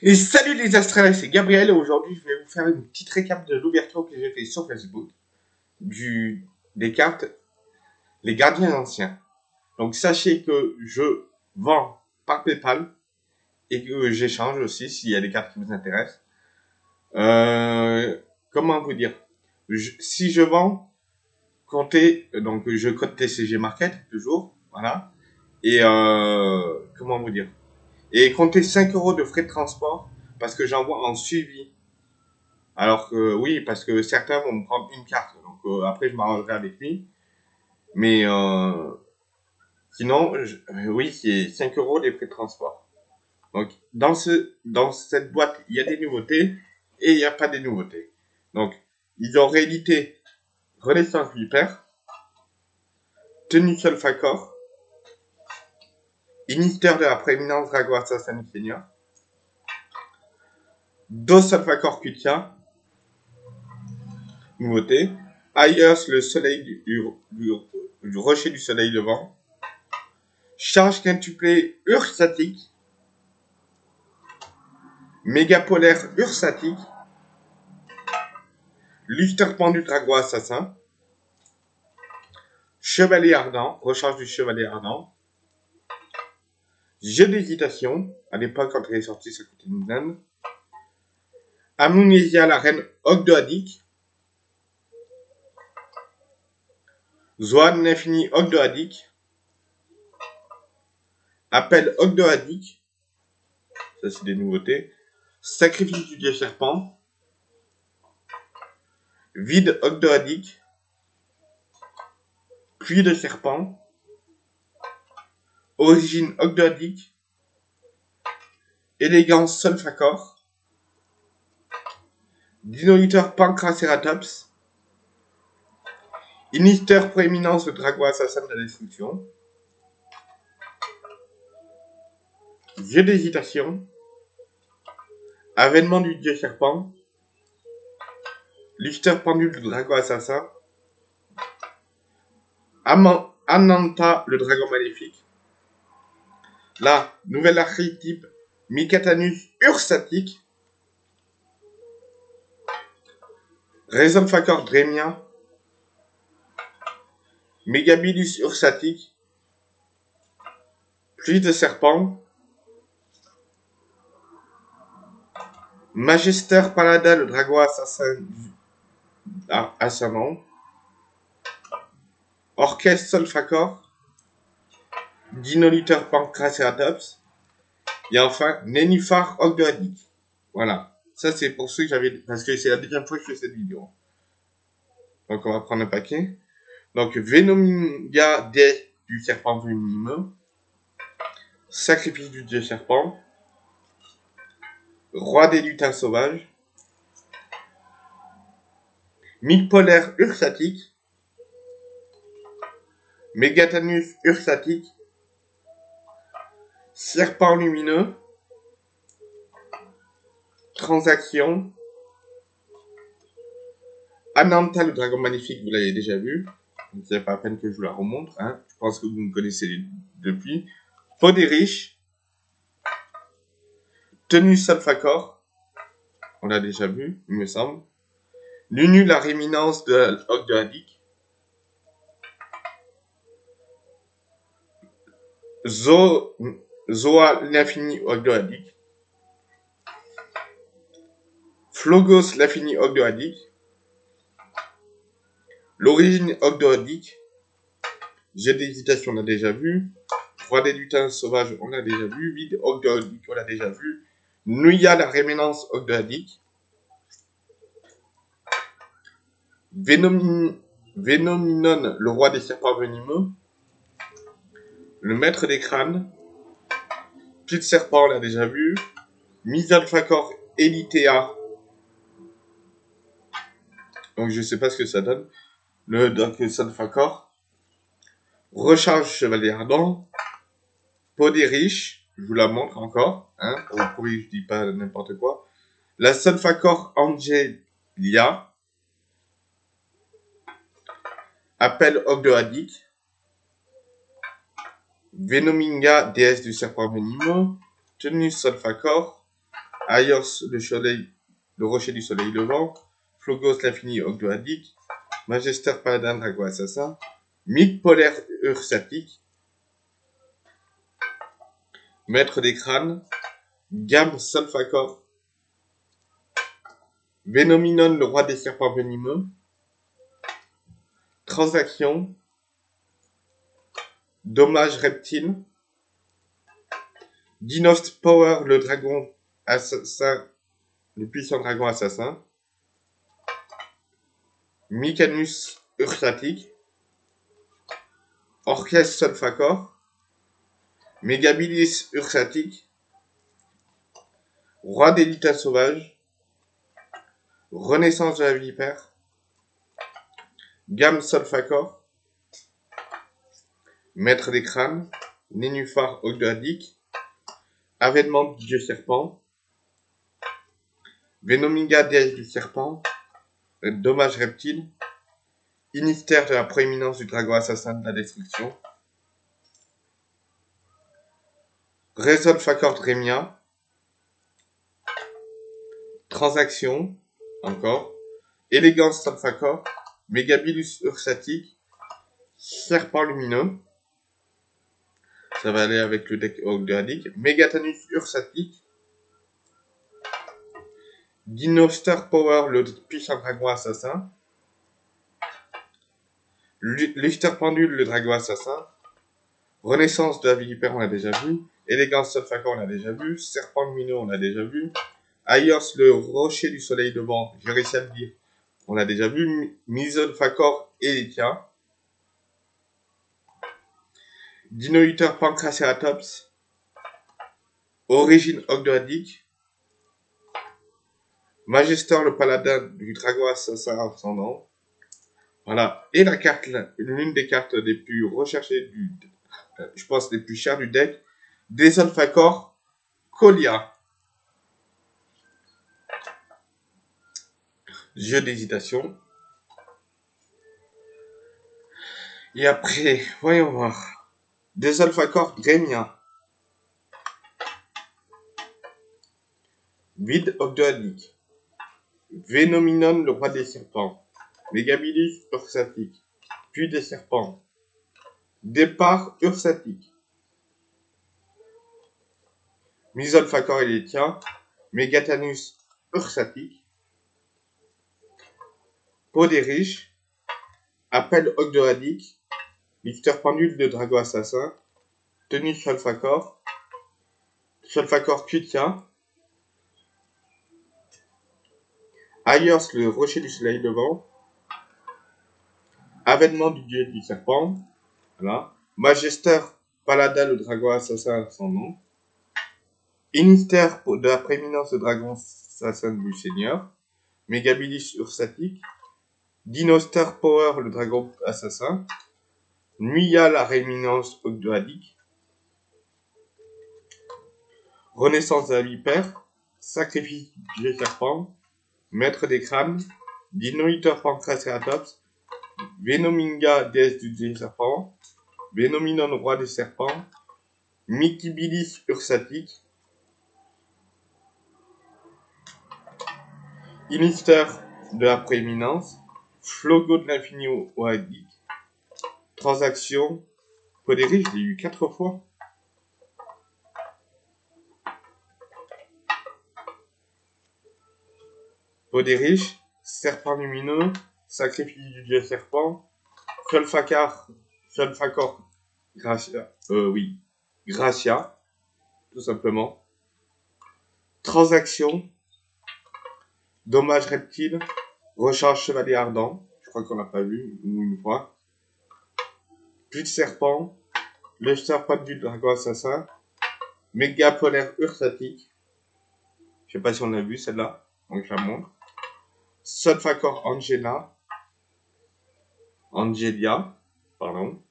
Et salut les astrales, c'est Gabriel et aujourd'hui je vais vous faire une petite récap de l'ouverture que j'ai fait sur Facebook du, des cartes Les Gardiens Anciens. Donc sachez que je vends par Paypal et que j'échange aussi s'il y a des cartes qui vous intéressent. Euh, comment vous dire? Si je vends, comptez, donc je code TCG Market toujours, voilà. Et euh, comment vous dire? Et comptez 5 euros de frais de transport parce que j'envoie en suivi. Alors que oui, parce que certains vont me prendre une carte. Donc euh, après, je m'arrangerai avec lui. Mais euh, sinon, je, euh, oui, c'est 5 euros des frais de transport. Donc dans, ce, dans cette boîte, il y a des nouveautés et il n'y a pas des nouveautés. Donc ils ont réédité Renaissance Viper, Tenue Sulfacor, Initiateur de la prééminence Drago Assassin Senior. Dos Alpha Cutia. Nouveauté. Ayers, le soleil du, rocher du soleil levant. Charge quintuplée ursatique. Mégapolaire ursatique. Lustre pendu Drago Assassin. Chevalier ardent, recharge du chevalier ardent. Jeu d'hésitation. À l'époque, quand elle est sortie, ça coûtait une blinde. Amunésia, la reine Ogdoadic. Zoan l'infini Ogdoadic. Appel Ogdoadic. Ça, c'est des nouveautés. Sacrifice du dieu serpent. Vide Ogdoadic. Pluie de serpent. Origine ogdoadique. Élégance Solfacor. Dinoliteur Pancraceratops. Initiateur prééminence de dragon assassin de la destruction. Dieu d'hésitation. Avènement du dieu serpent. Lichter pendule du dragon assassin. Ananta, le dragon maléfique. La nouvelle archétype Micatanus ursatique. Raison Facor Dremia. Megabilis ursatique. Pluie de serpent. Magister Paladin, le dragon assassin ascendant. Orchestre Solfacor. Dinoliteur Pancraceratops. Et enfin, Nénuphar Ogdoadic. Voilà. Ça, c'est pour ceux que j'avais, parce que c'est la deuxième fois que je fais cette vidéo. Donc, on va prendre un paquet. Donc, Venominga des du serpent venimeux. Sacrifice du dieu serpent. Roi des lutins sauvages. Mythe polaire ursatique. Megatanus ursatique. Serpent lumineux. Transaction. Ananta, le dragon magnifique, vous l'avez déjà vu. C'est pas la peine que je vous la remontre. Hein. Je pense que vous me connaissez depuis. Peau des riches. Tenue Salfacor. On l'a déjà vu, il me semble. Nunu, la réminence de la Zo, Zoa l'infini ogdoadique. Flogos l'infini ogdoadique. L'origine ogdoadique. J'ai d'hésitation, on a déjà vu. Roi des lutins sauvages, on a déjà vu. Vide ogdoadique, on a déjà vu. Nuya, la réménance ogdoadique. Venomin, Venominon, le roi des serpents venimeux. Le maître des crânes. Petite serpent, on l'a déjà vu. Misalfacor Elitea. Donc je sais pas ce que ça donne. Le Dark Salfacor. Recharge Chevalier Ardent. Peau des riches. Je vous la montre encore. Hein, pour que je dis pas n'importe quoi. La Salfacor Angelia. Appel Ogdoadique. Venominga, déesse du serpent venimeux, Tenus Solfacor, Aios, le, soleil, le rocher du soleil levant, Flogos, l'infini ogdoadique, Magister, paladin, dragon assassin, Mythe polaire ursatique, Maître des crânes, Gam Solfacor, Venominon, le roi des serpents venimeux, Transaction, Dommage reptile, Dinost Power, le dragon assassin, le puissant dragon assassin, Mycanus ursatique, Orchestre Solfacor, Megabilis ursatique, Roi des lutins sauvages, Renaissance de la vipère, Gamme Solfacor, Maître des crânes, Nénuphar ogdoadique, Avènement du dieu serpent, Venominga déesse du serpent, Dommage reptile, Inistère de la prééminence du dragon assassin de la destruction, Resolfacor Dremia, Transaction, encore, Élégance Solfacor, Megabilus ursatique, Serpent lumineux, ça va aller avec le deck Ogdoadic, Megatanus ursatique, Star Power, le puissant dragon assassin, Lister Pendule, le dragon assassin, Renaissance de la vipère, on l'a déjà vu, Élégance Solfacor, on l'a déjà vu, Serpent lumineux, on l'a déjà vu, Ayos, le rocher du soleil devant, j'ai réussi à le dire, on l'a déjà vu, Mizon Facor et Dinohuter Pancraceratops, Origine Ogdoadique, Magister le paladin du dragon assassin ascendant. Voilà. Et la carte, l'une des cartes les plus recherchées du, je pense les plus chères du deck, Desolfacor Colia. Jeu d'hésitation. Et après, voyons voir. Des alpha-corps Grémien. Vide ogdoadique. Vénominon, le roi des serpents. Megabilis ursatique. Puis des serpents. Départ ursatique. Misolfacor tiens. Megatanus ursatique. Peau des riches. Appel ogdoadique. Mixteur pendule de Drago Assassin, Tenue Solfacor, Solfacor Cutia, Ayers le rocher du soleil devant, Avènement du dieu du serpent, voilà, Magister Paladin le dragon assassin son nom, Inister de la prééminence de dragon assassin du seigneur, Megabilis ursatique, Dinoster Power le dragon assassin, Nuya la réminence ogdoadique, Renaissance de la vipère, Sacrifice du serpent, Maître des crânes, Dinoiteur Pancraceratops, Venominga déesse du serpent, Venominon roi des serpents, Mikibilis ursatique, Inister de la prééminence, Flogo de l'infini oadique, Transaction. Poderi, je l'ai eu quatre fois. Poderiche, serpent lumineux, sacrifice du dieu serpent, Solfacar, Solfacor, Gracia, euh, oui, Gracia, tout simplement. Transaction, dommage reptile, recharge chevalier ardent, je crois qu'on l'a pas vu, une fois plus de serpent, le serpent du dragon assassin, méga polaire ursatique, je sais pas si on a vu celle-là, donc je la montre, Solfacor Angela, Angelia, pardon,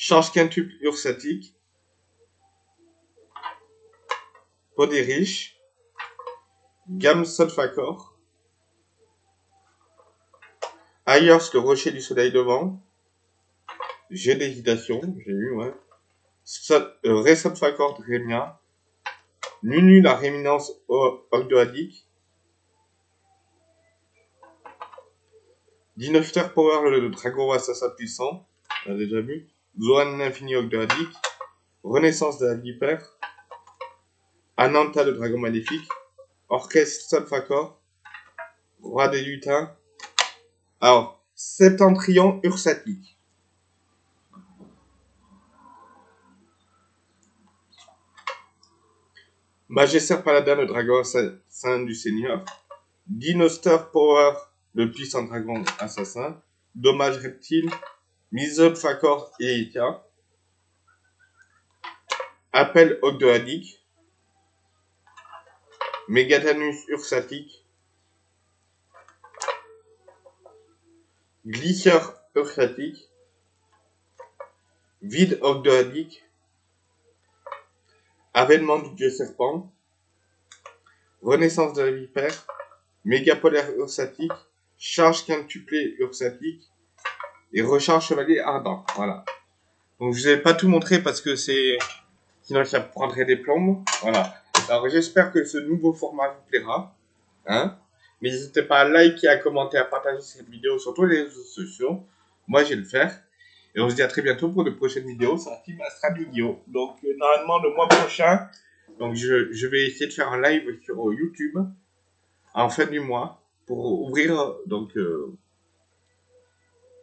Charge quintuple ursatique, Poderiche, Gamme Solfacor, Ayers, le rocher du soleil devant. J'ai d'hésitation, j'ai eu, ouais. Euh, Resop Facor Dremia. Nunu la réminence ogdoadique. Dinofter Power, le dragon assassin puissant. On a déjà vu. Zoan l'infini ogdoadique. Renaissance de la vipère. Ananta, le dragon maléfique. Orchestre Solfacor. Roi des lutins. Alors, Septentrion ursatique. Magister Paladin, le dragon assassin du Seigneur. Dinoster Power, le puissant dragon assassin. Dommage reptile. Misob Fakor et Ika. Appel Ogdoadique. Megatanus ursatique. Glisseur ursatique. Vide ogdoadique. Avènement du dieu serpent, Renaissance de la vipère, Mégapolaire ursatique, Charge quintuplée ursatique et Recharge chevalier ardent. Voilà. Donc je vous ai pas tout montré parce que c'est sinon ça prendrait des plombes. Voilà. Alors j'espère que ce nouveau format vous plaira. Hein N'hésitez pas à liker, à commenter, à partager cette vidéo sur tous les réseaux sociaux. Moi, je vais le faire. Et on se dit à très bientôt pour de prochaines vidéos sur Astral Yu-Gi-Oh! Donc, euh, normalement, le mois prochain, donc je, vais essayer de faire un live sur YouTube en fin du mois pour ouvrir donc euh,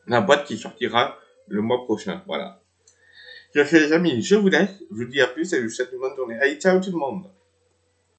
la boîte qui sortira le mois prochain. Voilà. Je les amis, je vous laisse. Je vous dis à plus et je vous souhaite une bonne journée. Allez, ciao tout le monde